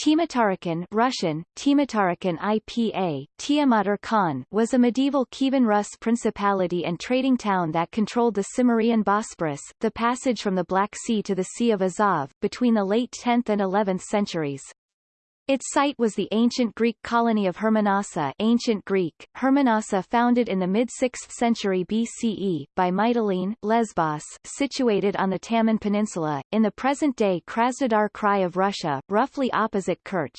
Tmutarakan Russian, Tmutarakan IPA, Tiamatar Khan was a medieval Kievan Rus principality and trading town that controlled the Cimmerian Bosporus, the passage from the Black Sea to the Sea of Azov, between the late 10th and 11th centuries. Its site was the ancient Greek colony of Hermonassa ancient Greek, Hermonassa founded in the mid-6th century BCE, by Mytilene, Lesbos, situated on the Taman Peninsula, in the present-day Krasnodar Krai of Russia, roughly opposite Kerch.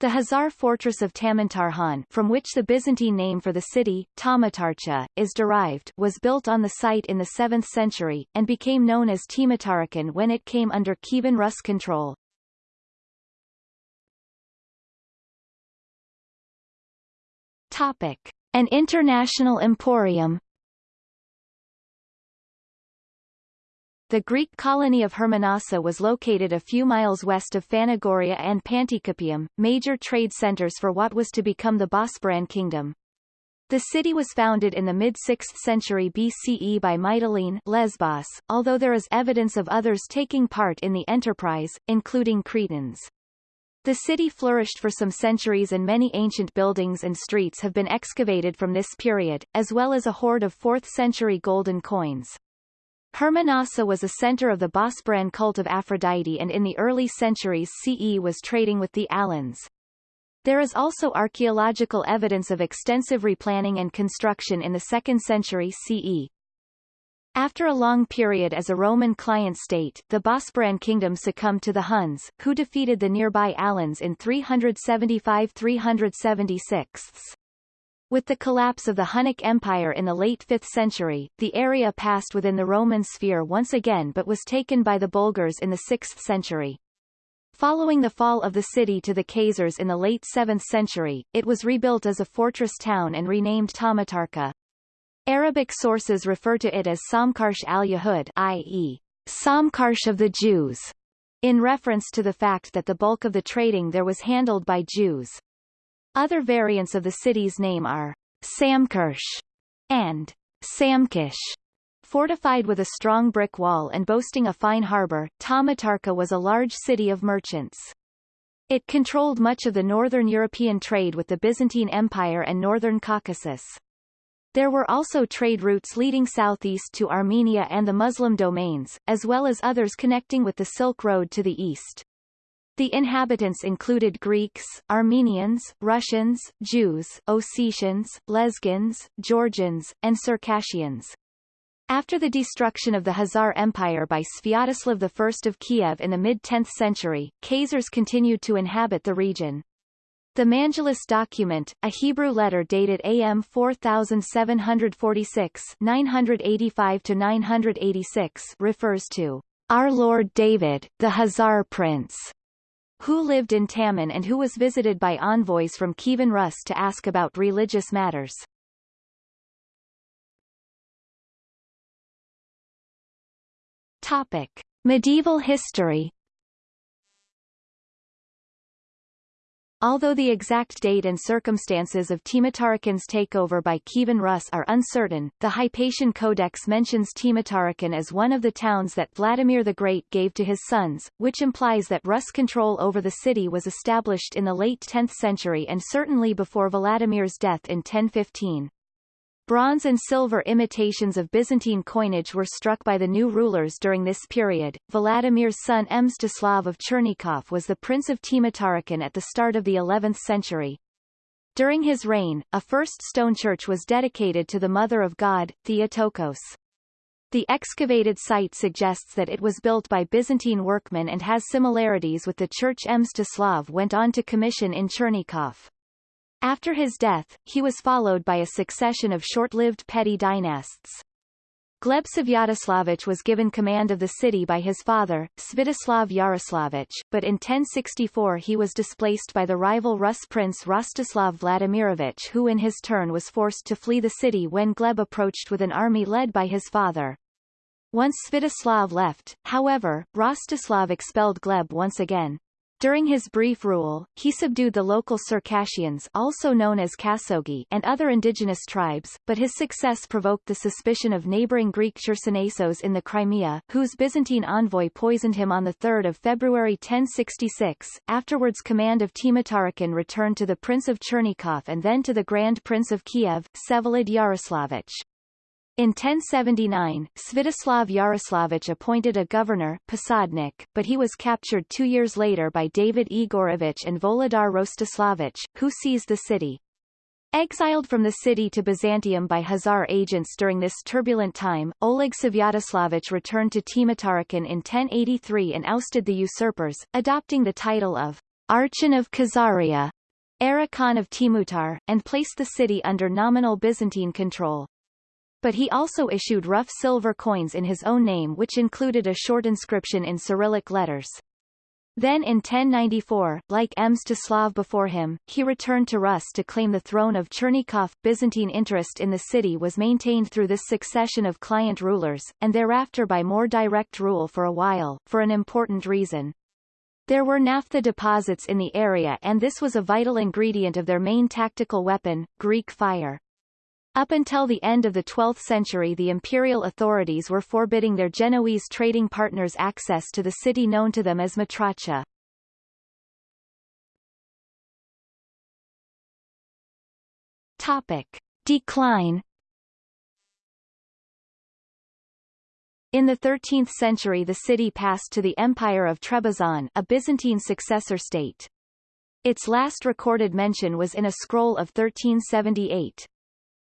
The Khazar fortress of Tamantarkhan from which the Byzantine name for the city, Tamatarcha, is derived was built on the site in the 7th century, and became known as Tmutarakan when it came under Kievan Rus control. Topic. An international emporium The Greek colony of Hermonassa was located a few miles west of Phanagoria and Panticapaeum, major trade centers for what was to become the Bosporan kingdom. The city was founded in the mid-6th century BCE by Mytilene Lesbos, although there is evidence of others taking part in the enterprise, including Cretans. The city flourished for some centuries and many ancient buildings and streets have been excavated from this period, as well as a hoard of 4th-century golden coins. Hermonassa was a center of the Bosporan cult of Aphrodite and in the early centuries CE was trading with the Alans. There is also archaeological evidence of extensive replanning and construction in the 2nd century CE. After a long period as a Roman client state, the Bosporan kingdom succumbed to the Huns, who defeated the nearby Alans in 375-376. With the collapse of the Hunnic Empire in the late 5th century, the area passed within the Roman sphere once again but was taken by the Bulgars in the 6th century. Following the fall of the city to the Khazars in the late 7th century, it was rebuilt as a fortress town and renamed Tamatarka. Arabic sources refer to it as Samkarsh al-Yahud i.e., Samkarsh of the Jews, in reference to the fact that the bulk of the trading there was handled by Jews. Other variants of the city's name are Samkarsh and Samkish. Fortified with a strong brick wall and boasting a fine harbor, Tamatarka was a large city of merchants. It controlled much of the northern European trade with the Byzantine Empire and northern Caucasus. There were also trade routes leading southeast to Armenia and the Muslim domains, as well as others connecting with the Silk Road to the east. The inhabitants included Greeks, Armenians, Russians, Jews, Ossetians, Lezgins, Georgians, and Circassians. After the destruction of the Khazar Empire by Sviatoslav I of Kiev in the mid-10th century, Khazars continued to inhabit the region. The Mangelus document, a Hebrew letter dated AM 4746 985-986 refers to our Lord David, the Khazar prince, who lived in Taman and who was visited by envoys from Kievan Rus to ask about religious matters. Topic. Medieval history Although the exact date and circumstances of Tmutarakan's takeover by Kievan Rus are uncertain, the Hypatian Codex mentions Tmutarakan as one of the towns that Vladimir the Great gave to his sons, which implies that Rus control over the city was established in the late 10th century and certainly before Vladimir's death in 1015. Bronze and silver imitations of Byzantine coinage were struck by the new rulers during this period. Vladimir's son Mstislav of Chernigov was the prince of Tmutarakan at the start of the 11th century. During his reign, a first stone church was dedicated to the Mother of God, Theotokos. The excavated site suggests that it was built by Byzantine workmen and has similarities with the church Mstislav went on to commission in Chernigov. After his death, he was followed by a succession of short-lived petty dynasts. Gleb Svyatoslavich was given command of the city by his father, Sviatoslav Yaroslavich, but in 1064 he was displaced by the rival Rus prince Rostislav Vladimirovich who in his turn was forced to flee the city when Gleb approached with an army led by his father. Once Sviatoslav left, however, Rostislav expelled Gleb once again. During his brief rule, he subdued the local Circassians also known as Kasogi and other indigenous tribes, but his success provoked the suspicion of neighboring Greek Chersonesos in the Crimea, whose Byzantine envoy poisoned him on 3 February 1066. Afterwards command of Tmutarakan returned to the Prince of Chernigov and then to the Grand Prince of Kiev, Vsevolod Yaroslavich. In 1079, Sviatoslav Yaroslavich appointed a governor, Posadnik, but he was captured two years later by David Igorovich and Volodar Rostislavich, who seized the city. Exiled from the city to Byzantium by Khazar agents during this turbulent time, Oleg Svyatoslavich returned to Tmutarakan in 1083 and ousted the usurpers, adopting the title of Archon of Khazaria, Archon of Timutar, and placed the city under nominal Byzantine control but he also issued rough silver coins in his own name which included a short inscription in Cyrillic letters. Then in 1094, like Mstislav before him, he returned to Rus to claim the throne of Chernigov. Byzantine interest in the city was maintained through this succession of client rulers, and thereafter by more direct rule for a while, for an important reason. There were naphtha deposits in the area and this was a vital ingredient of their main tactical weapon, Greek fire. Up until the end of the 12th century the imperial authorities were forbidding their Genoese trading partners access to the city known to them as Matracha. Topic. Decline In the 13th century the city passed to the Empire of Trebizond a Byzantine successor state. Its last recorded mention was in a scroll of 1378.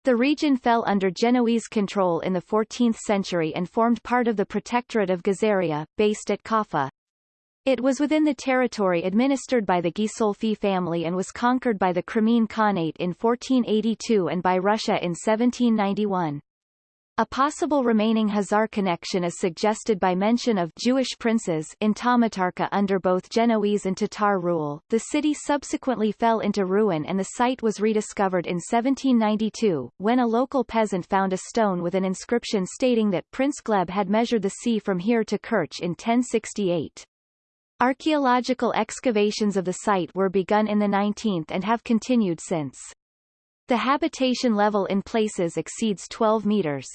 The region fell under Genoese control in the 14th century and formed part of the Protectorate of Gazaria, based at Kaffa. It was within the territory administered by the Ghisolfi family and was conquered by the Crimean Khanate in 1482 and by Russia in 1791. A possible remaining Khazar connection is suggested by mention of Jewish princes in Tamatarka under both Genoese and Tatar rule. The city subsequently fell into ruin and the site was rediscovered in 1792, when a local peasant found a stone with an inscription stating that Prince Gleb had measured the sea from here to Kerch in 1068. Archaeological excavations of the site were begun in the 19th and have continued since. The habitation level in places exceeds 12 meters.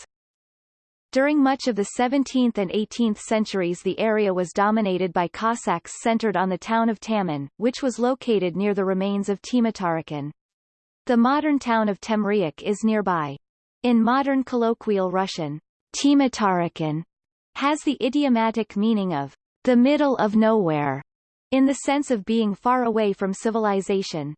During much of the 17th and 18th centuries the area was dominated by Cossacks centered on the town of Taman, which was located near the remains of Tmutarakan. The modern town of Temriuk is nearby. In modern colloquial Russian, Tmutarakan has the idiomatic meaning of the middle of nowhere, in the sense of being far away from civilization.